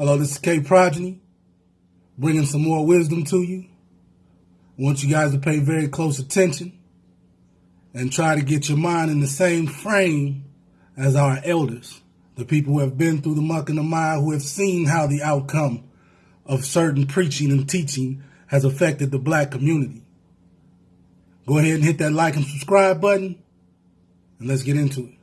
Hello, this is K Progeny, bringing some more wisdom to you. I want you guys to pay very close attention and try to get your mind in the same frame as our elders, the people who have been through the muck and the mire, who have seen how the outcome of certain preaching and teaching has affected the black community. Go ahead and hit that like and subscribe button, and let's get into it.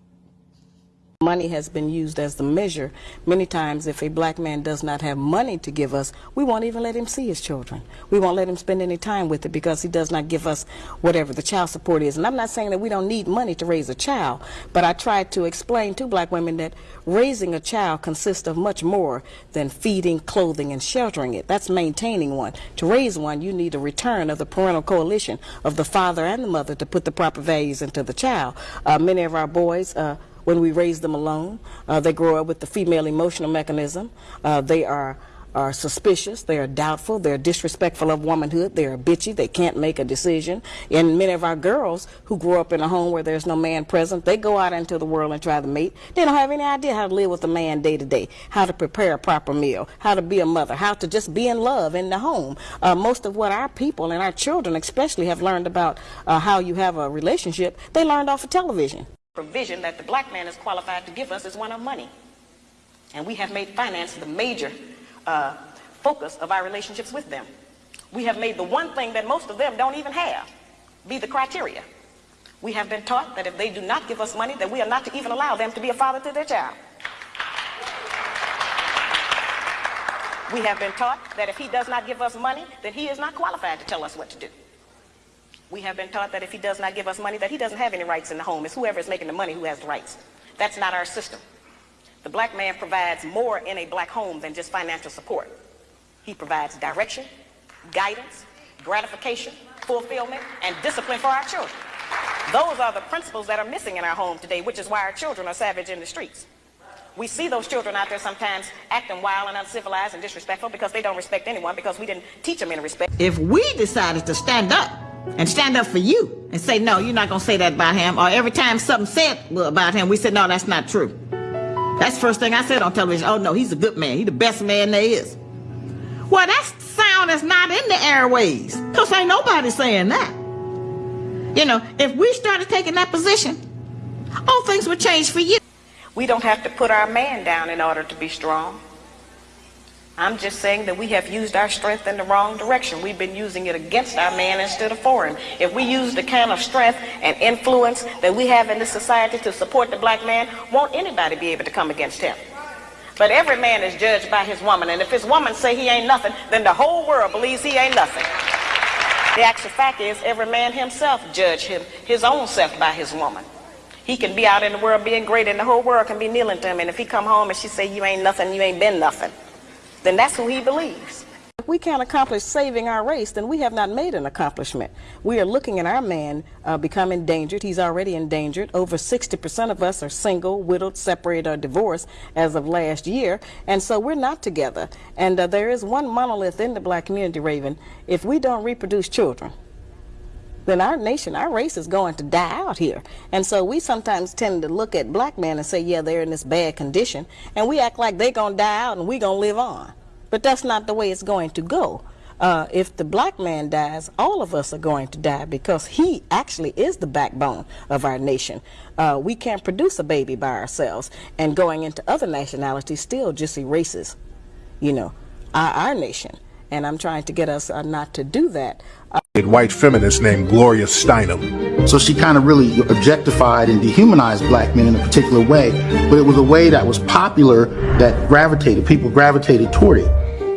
Money has been used as the measure. Many times, if a black man does not have money to give us, we won't even let him see his children. We won't let him spend any time with it because he does not give us whatever the child support is. And I'm not saying that we don't need money to raise a child, but I try to explain to black women that raising a child consists of much more than feeding, clothing, and sheltering it. That's maintaining one. To raise one, you need a return of the parental coalition of the father and the mother to put the proper values into the child. Uh, many of our boys, uh, when we raise them alone. Uh, they grow up with the female emotional mechanism. Uh, they are are suspicious, they are doubtful, they're disrespectful of womanhood, they are bitchy, they can't make a decision. And many of our girls who grow up in a home where there's no man present, they go out into the world and try to mate. They don't have any idea how to live with a man day to day, how to prepare a proper meal, how to be a mother, how to just be in love in the home. Uh, most of what our people and our children especially have learned about uh, how you have a relationship, they learned off of television provision that the black man is qualified to give us is one of money. And we have made finance the major uh, focus of our relationships with them. We have made the one thing that most of them don't even have be the criteria. We have been taught that if they do not give us money, that we are not to even allow them to be a father to their child. We have been taught that if he does not give us money, then he is not qualified to tell us what to do. We have been taught that if he does not give us money, that he doesn't have any rights in the home. It's whoever is making the money who has the rights. That's not our system. The black man provides more in a black home than just financial support. He provides direction, guidance, gratification, fulfillment, and discipline for our children. Those are the principles that are missing in our home today, which is why our children are savage in the streets. We see those children out there sometimes acting wild and uncivilized and disrespectful because they don't respect anyone because we didn't teach them any respect. If we decided to stand up and stand up for you and say, no, you're not going to say that about him. Or every time something said about him, we said, no, that's not true. That's the first thing I said on television. Oh, no, he's a good man. He's the best man there is. Well, that sound is not in the airways because ain't nobody saying that. You know, if we started taking that position, all things would change for you. We don't have to put our man down in order to be strong. I'm just saying that we have used our strength in the wrong direction. We've been using it against our man instead of for him. If we use the kind of strength and influence that we have in this society to support the black man, won't anybody be able to come against him? But every man is judged by his woman, and if his woman say he ain't nothing, then the whole world believes he ain't nothing. The actual fact is every man himself judge him, his own self by his woman. He can be out in the world being great, and the whole world can be kneeling to him, and if he come home and she say you ain't nothing, you ain't been nothing then that's who he believes. If we can't accomplish saving our race, then we have not made an accomplishment. We are looking at our man uh, become endangered. He's already endangered. Over 60% of us are single, widowed, separated, or divorced as of last year. And so we're not together. And uh, there is one monolith in the black community, Raven. If we don't reproduce children, then our nation, our race is going to die out here. And so we sometimes tend to look at black men and say, yeah, they're in this bad condition. And we act like they're going to die out and we're going to live on. But that's not the way it's going to go. Uh, if the black man dies, all of us are going to die because he actually is the backbone of our nation. Uh, we can't produce a baby by ourselves, and going into other nationalities still just erases, you know, our, our nation. And I'm trying to get us uh, not to do that. White feminist named Gloria Steinem. So she kind of really objectified and dehumanized black men in a particular way, but it was a way that was popular that gravitated, people gravitated toward it.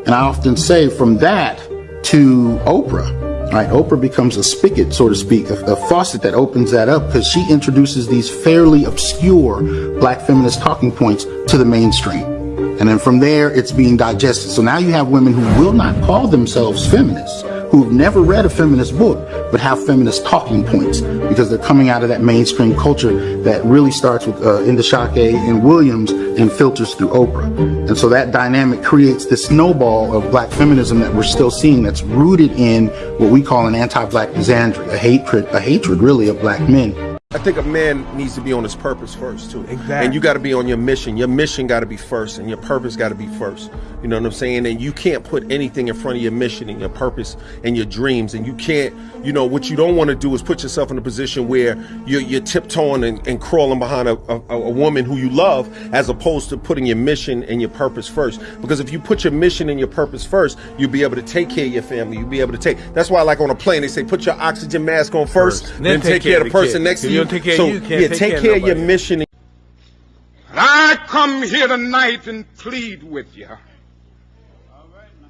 And I often say from that to Oprah, right? Oprah becomes a spigot, so to speak, a, a faucet that opens that up because she introduces these fairly obscure black feminist talking points to the mainstream. And then from there, it's being digested. So now you have women who will not call themselves feminists, who've never read a feminist book, but have feminist talking points because they're coming out of that mainstream culture that really starts with uh, Ntozake and Williams and filters through Oprah. And so that dynamic creates this snowball of black feminism that we're still seeing that's rooted in what we call an anti-black misandry, a hatred, a hatred really of black men. I think a man needs to be on his purpose first too. Exactly. And you got to be on your mission. Your mission got to be first, and your purpose got to be first. You know what I'm saying? And you can't put anything in front of your mission and your purpose and your dreams. And you can't, you know, what you don't want to do is put yourself in a position where you're, you're tiptoeing and, and crawling behind a, a, a woman who you love, as opposed to putting your mission and your purpose first. Because if you put your mission and your purpose first, you'll be able to take care of your family. You'll be able to take. That's why, like on a plane, they say put your oxygen mask on first, First. then, take, care of the person kid. next to you. You don't take care of so, you, you can't yeah, take take care of care of your nobody. mission. I come here tonight and plead with you.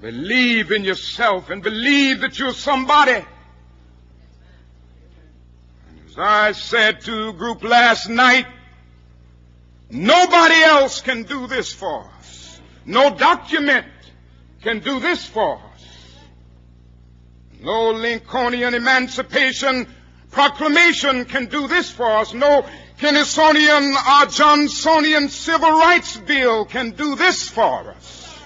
Believe in yourself and believe that you're somebody. And As I said to the group last night, nobody else can do this for us. No document can do this for us. No Lincolnian Emancipation Proclamation can do this for us. No Kennedyan or uh, Johnsonian Civil Rights Bill can do this for us.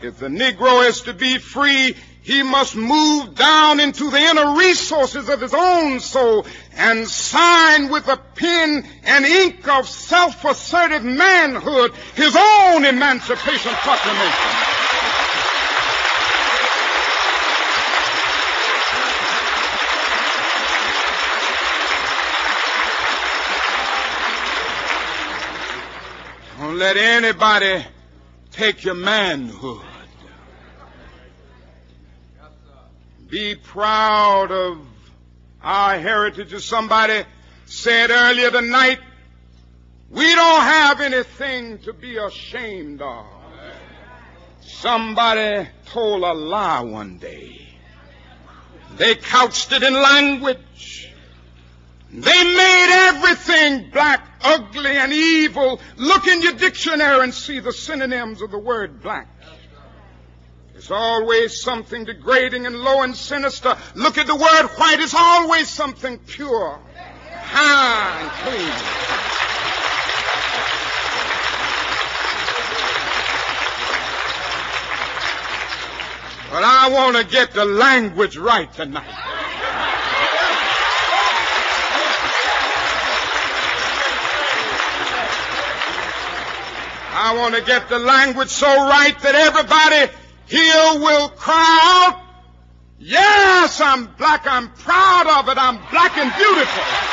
If the Negro is to be free, he must move down into the inner resources of his own soul and sign with a pen and ink of self-assertive manhood his own Emancipation Proclamation. Let anybody take your manhood. Be proud of our heritage. As somebody said earlier tonight, we don't have anything to be ashamed of. Somebody told a lie one day. They couched it in language. They made everything black, ugly, and evil. Look in your dictionary and see the synonyms of the word black. There's always something degrading and low and sinister. Look at the word white. It's always something pure, high, and clean. But I want to get the language right tonight. I want to get the language so right that everybody here will cry out, yes, I'm black, I'm proud of it, I'm black and beautiful.